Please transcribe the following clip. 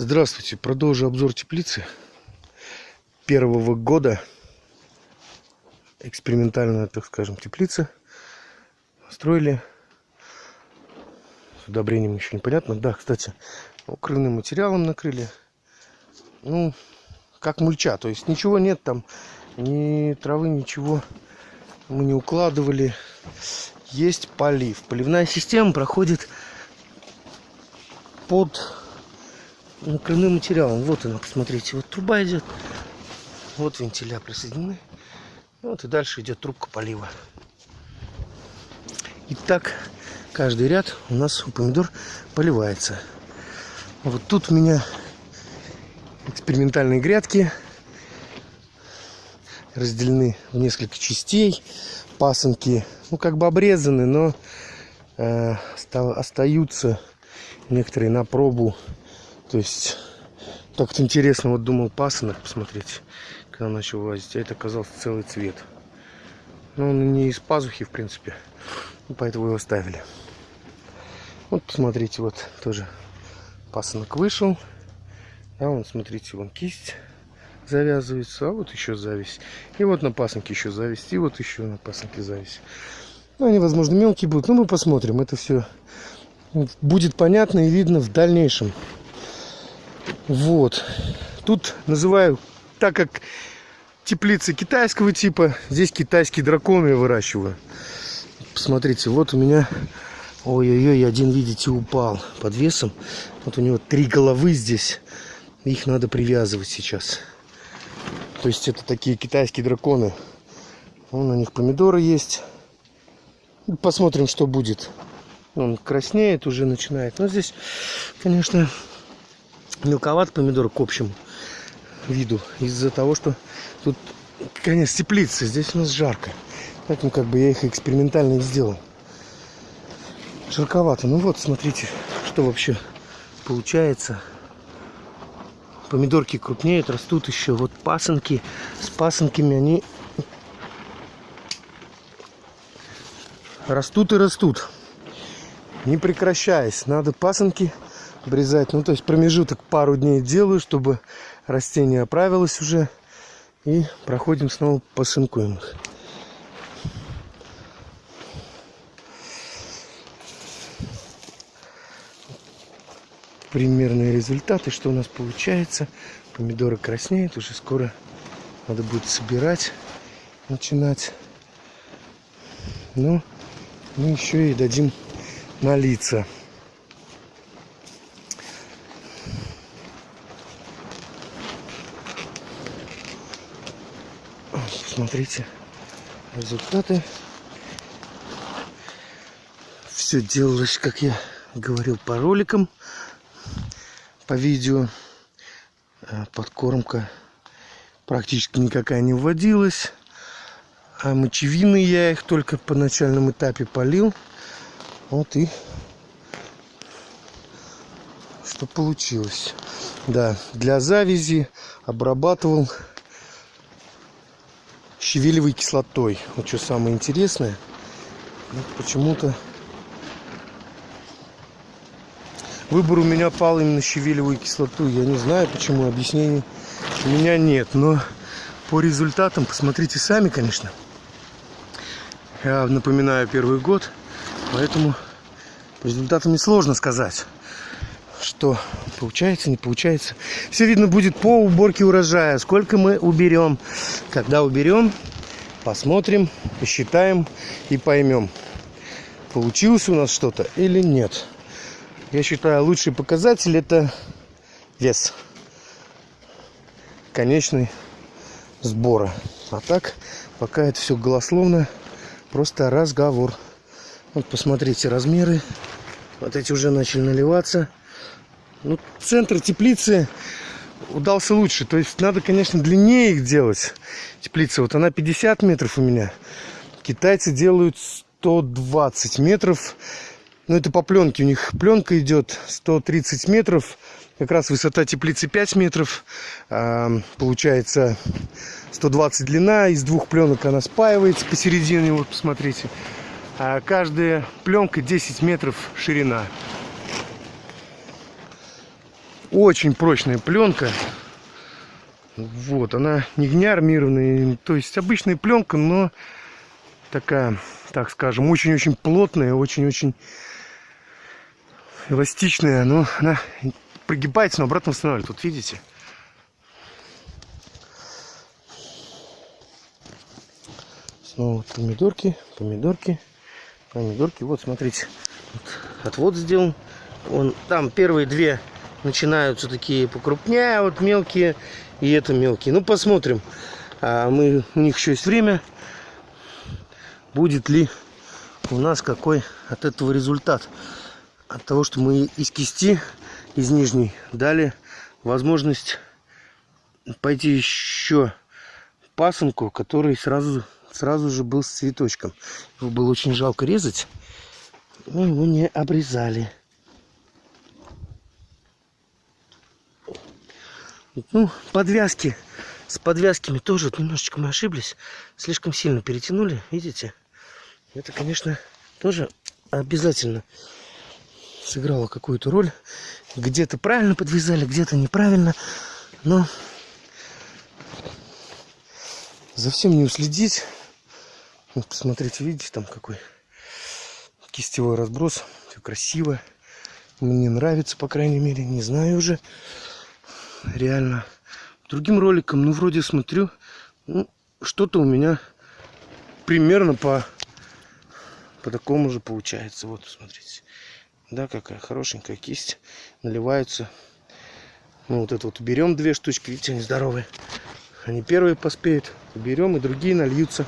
Здравствуйте, продолжу обзор теплицы первого года. Экспериментальная, так скажем, теплица. Строили. С удобрением еще непонятно. Да, кстати, укрывным материалом накрыли. Ну, как мульча. То есть ничего нет там, ни травы, ничего мы не укладывали. Есть полив. Поливная система проходит под накрывным материалом. Вот она, посмотрите. Вот труба идет. Вот вентиля присоединены. Вот и дальше идет трубка полива. И так каждый ряд у нас у помидор поливается. Вот тут у меня экспериментальные грядки разделены в несколько частей. Пасынки, ну, как бы обрезаны, но э, остаются некоторые на пробу. То есть, так вот интересно, вот думал пасынок посмотреть, когда начал лазить, а это оказался целый цвет. Но он не из пазухи, в принципе, поэтому его оставили. Вот, посмотрите, вот тоже пасынок вышел. А вон, смотрите, вон кисть завязывается, а вот еще зависть. И вот на пасынке еще зависть, и вот еще на пасынке зависть. Ну, они, возможно, мелкие будут, но мы посмотрим. Это все будет понятно и видно в дальнейшем. Вот. Тут называю, так как теплицы китайского типа, здесь китайские драконы я выращиваю. Посмотрите, вот у меня, ой-ой-ой, один, видите, упал под весом. Вот у него три головы здесь. Их надо привязывать сейчас. То есть это такие китайские драконы. Вон у них помидоры есть. Посмотрим, что будет. Он краснеет, уже начинает. Но здесь, конечно, мелковат помидор к общему виду. Из-за того, что тут, конечно, теплица. Здесь у нас жарко. Поэтому как бы я их экспериментально сделал. Жарковато. Ну вот, смотрите, что вообще получается. Помидорки крупнеют, растут еще. Вот пасынки. С пасынками они растут и растут. Не прекращаясь. Надо пасынки обрезать. Ну, то есть промежуток пару дней делаю, чтобы растение оправилось уже. И проходим снова посынкуем их. примерные результаты, что у нас получается. Помидоры краснеют, уже скоро надо будет собирать, начинать. Ну, мы еще и дадим налиться. Смотрите результаты. Все делалось, как я говорил, по роликам по видео. Э, подкормка практически никакая не вводилась. А мочевины я их только по начальном этапе полил. Вот и что получилось. Да, для завязи обрабатывал щавелевой кислотой. Вот что самое интересное. Вот почему-то Выбор у меня пал именно щавелевую кислоту. Я не знаю, почему объяснений у меня нет. Но по результатам, посмотрите сами, конечно. Я напоминаю первый год, поэтому по результатам несложно сказать, что получается, не получается. Все видно будет по уборке урожая, сколько мы уберем. Когда уберем, посмотрим, посчитаем и поймем, получилось у нас что-то или нет я считаю, лучший показатель это вес конечный сбора. А так, пока это все голословно, просто разговор. Вот посмотрите размеры. Вот эти уже начали наливаться. Ну, центр теплицы удался лучше. То есть надо, конечно, длиннее их делать. Теплица, вот она 50 метров у меня. Китайцы делают 120 метров. Но ну, это по пленке. У них пленка идет 130 метров. Как раз высота теплицы 5 метров. А, получается 120 длина. Из двух пленок она спаивается посередине. Вот посмотрите. А каждая пленка 10 метров ширина. Очень прочная пленка. Вот, она не гнеармированная, то есть обычная пленка, но такая, так скажем, очень-очень плотная, очень-очень эластичная, но она прогибается, но обратно восстанавливает. Вот видите? Снова помидорки, помидорки, помидорки. Вот, смотрите, вот отвод сделан. Он, там первые две начинаются такие покрупнее, вот мелкие, и это мелкие. Ну, посмотрим. А мы, у них еще есть время. Будет ли у нас какой от этого результат. От того, что мы из кисти, из нижней, дали возможность пойти еще пасынку, который сразу, сразу же был с цветочком. Его было очень жалко резать. Мы его не обрезали. Ну, подвязки. С подвязками тоже немножечко мы ошиблись. Слишком сильно перетянули, видите? Это, конечно, тоже обязательно сыграло какую-то роль. Где-то правильно подвязали, где-то неправильно. Но за всем не уследить. Вот посмотрите, видите, там какой кистевой разброс. Все красиво. Мне нравится, по крайней мере. Не знаю уже реально. Другим роликом, ну, вроде смотрю, ну, что-то у меня примерно по, по такому же получается. Вот, смотрите. Да, какая хорошенькая кисть. Наливаются. Ну, вот это вот берем две штучки, видите, они здоровые. Они первые поспеют. Берем и другие нальются.